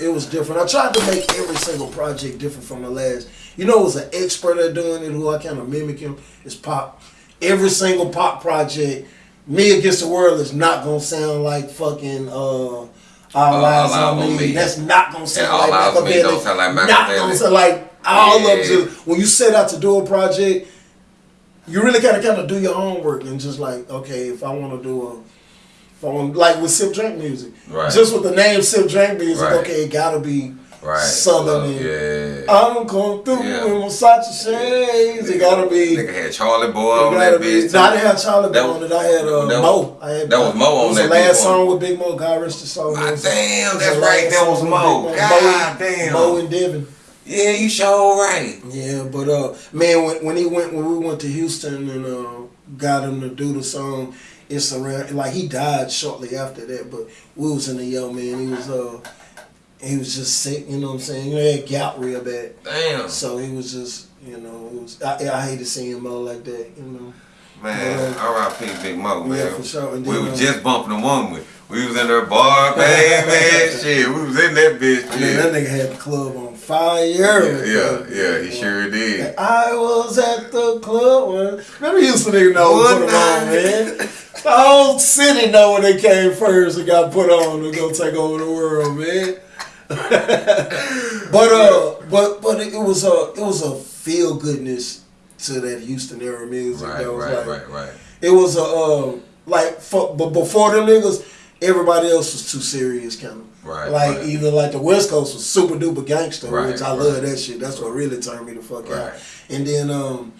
it was different. I tried to make every single project different from the last. You know, it was an expert at doing it who I kind of mimic him. Is Pac. Every single Pac project, me against the world is not gonna sound like fucking. uh all Uh, eyes on me. Me. That's not gonna sound And All like Eyez on Me don't sound like Not Makaveli. gonna sound like all Yeah. of them. When you set out to do a project, you really gotta kind of do your homework and just like, okay, if I want to do a, want like with sip drink music, Right. just with the name sip drink music, Right. okay, it gotta be Right. southern. And yeah. I'm going through Yeah. in Versace shades. It gotta be. Nigga had Charlie Boy on that bitch. No, I didn't have Charlie That on it. I had uh, that was- Moe. I had, that was Moe on was that the last song with Big Moe. God rest his soul. Ah, damn, that's right, that was Moe. God Moe, damn. Moe and Devin. Yeah, you sure right. Yeah, but uh, man, when, when he went when we went to Houston and uh, got him to do the song, it's around like he died shortly after that. But we was in the yo man. He was uh, he was just sick. You know what I'm saying? He had gout real bad, Damn. so he was just you know it was I, I hated seeing Moe like that. You know. Man, Yeah. R.I.P. Big Moe, man. Yeah, for sure. And we were uh, just bumping the one with. We was in there bar, baby. shit, we was in that bitch. I mean, that nigga had the club on fire. yeah, yeah, yeah, he sure did. I was at the club. When, remember, Houston to nigga know what put on, man. The whole city know when they came first and got put on to go take over the world, man. but uh, but but it, was a it was a feel goodness to that Houston era music. Right, that was right, like, right, right. It was a um like for, but before them niggas, everybody else was too serious, kind of. Right, Like right. either like the West Coast was super duper gangster, Right, which I right. love that shit. That's what really turned me the fuck out. And then um.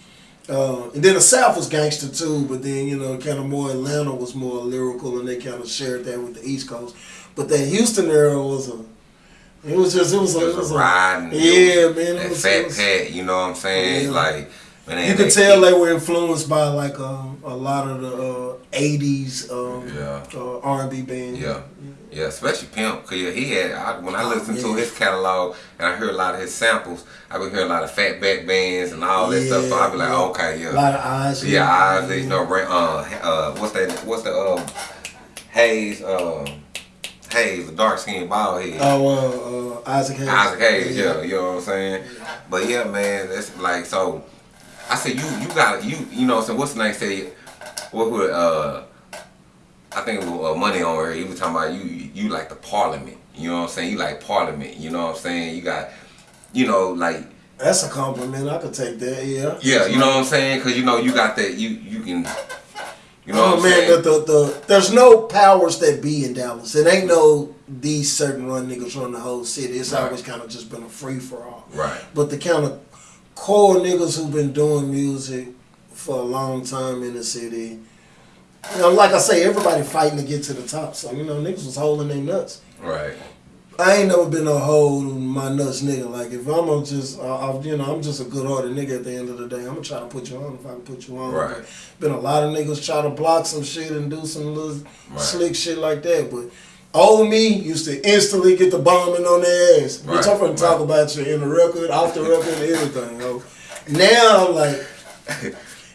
Uh, and then the South was gangster too, but then you know, kind of more Atlanta was more lyrical, and they kind of shared that with the East Coast. But that Houston era was a, it was just, it was a, It it was was a a, ride. yeah, man. It That was, fat was, pat, you know what I'm saying? Yeah. Like, you could tell they were influenced by like um, a lot of the uh, '80s um, Yeah. uh, R&B bands. Yeah, yeah, especially Pimp, cause yeah, he had. I, when I Oh, listened to his catalog and I heard a lot of his samples, I would hear a lot of Fatback bands and all that stuff. So I'd be like, Yeah, okay, A yeah, lot of eyes. yeah, eyes, know, ra- uh, uh, what's that? What's the uh, Hayes, uh, Hayes, the dark skinned bald head. Oh, uh, uh, Isaac Hayes. Isaac Hayes, yeah, you know what I'm saying. But yeah, man, that's like so. I said you, you got you, you know. So what's the name? Say what would uh. I think it was uh, money on her. He was talking about you, you, like the parliament. You know what I'm saying? You like parliament. You know what I'm saying? You got, you know, like That's a compliment. I could take that. Yeah. yeah, you know what I'm saying? Cause you know you got that. You you can, you know oh what I'm man, saying? the, the, the there's no powers that be in Dallas. It ain't no these certain run niggas run the whole city. It's Right. always kind of just been a free for all. Right. But the kind of core niggas who've been doing music for a long time in the city. You know, like I say, everybody fighting to get to the top. So you know, niggas was holding their nuts. Right. I ain't never been a hold my nuts nigga. Like if I'm a just, I, you know, I'm just a good hearted nigga. At the end of the day, I'm gonna try to put you on if I can put you on. Right. But Been a lot of niggas try to block some shit and do some little Right. slick shit like that. But old me used to instantly get the bombing on their ass. Right, Bitch, I'm gonna talk about you in the record, off the record, everything. Yo. Now I'm like,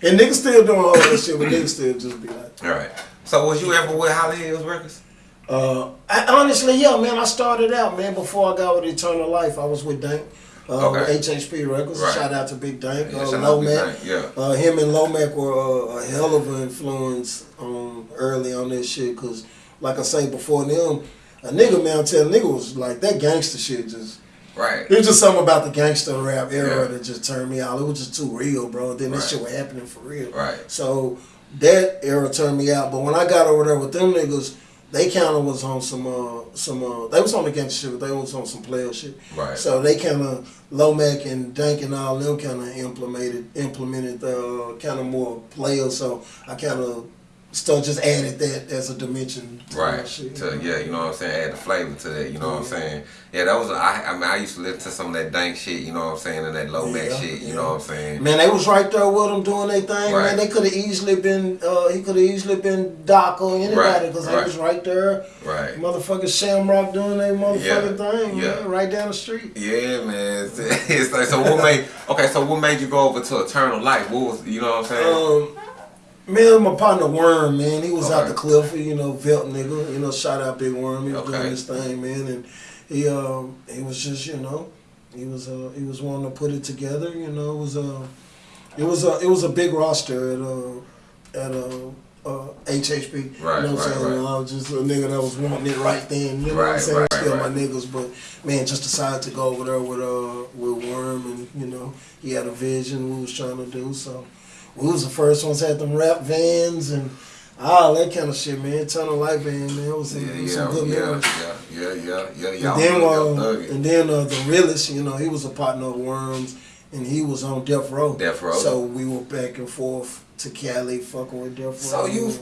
and niggas still doing all that shit, but niggas still just be like. All right. So was you ever with Holly Hills Records? Uh, I, honestly, yeah, man. I started out, man. Before I got with Eternal Life, I was with Dank, uh, Okay. with HHP Records. Right. Shout out to Big Dank, Yeah, uh, Lomac. Yeah. Uh, him and Lomac were uh, a hell of an influence um, early on this shit. Cause, like I say before them, a nigga man, tell nigga was like that gangster shit. Just Right. it was just something about the gangster rap era Yeah. that just turned me out. It was just too real, bro. Then this shit was happening for real. Right. So that era turned me out. But when I got over there with them niggas, they kind of was on some uh some uh they was on the gangster shit, but they was on some player shit. Right. So they kind of Lomac and Dank and all them kind of implemented implemented uh kind of more player. So I kind of still just added that as a dimension. Right. Shit, To, yeah, you know what I'm saying? Add the flavor to that, you know what I'm saying? Yeah, that was, I, I mean, I used to listen to some of that dank shit, you know what I'm saying? And that Lomac Yeah, shit, you yeah. know what I'm saying? Man, they was right there with them doing their thing. Right. Man, they could have easily been. Uh, he could have easily been Doc or anybody Right, because they was right there. Right. Motherfucking Shamrock doing their motherfucking Yeah, thing, yeah. man, right down the street. Yeah, man. It's, it's like, so what made, okay, so what made you go over to Eternal Life? What was, you know what I'm saying? Um, man, my partner Worm, man, he was out the cliff, you know, Velt nigga, you know, shout out Big Worm, he was Okay. doing his thing, man, and he um he was just you know he was uh he was wanting to put it together. You know, it was a it was a it was a big roster at uh at uh. Uh, HHP, Right, you know what I'm right, saying? right. I was just a nigga that was wanting it right then, you know what I'm Right, saying? right, Still right. my niggas, but man, just decided to go over there with uh with Worm, and you know he had a vision we was trying to do. So we was the first ones had them rap vans and all that kind of shit, man. Turn of light band, man. It was some, Yeah, it was yeah, some good yeah, memories. yeah, yeah, yeah, yeah, yeah. And then, uh, thug it. and then uh, the realest, you know, he was a partner of Worms, and he was on Death Row. Death Row. So we were back and forth to Cali, fucking with Death Row. So you-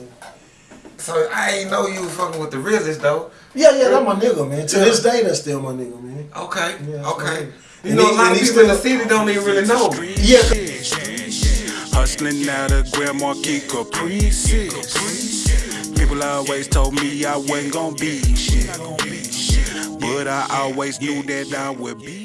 So I ain't know you was fucking with the realest though. Yeah, yeah, that's my nigga, man. To Yeah. this day, that's still my nigga, man. Okay, Yeah, okay. You And know, he- a lot of people in the city don't even really know. Yeah. Hustling out of Grand Marquis Caprices. People always told me I wasn't gonna be shit. But I always knew that I would be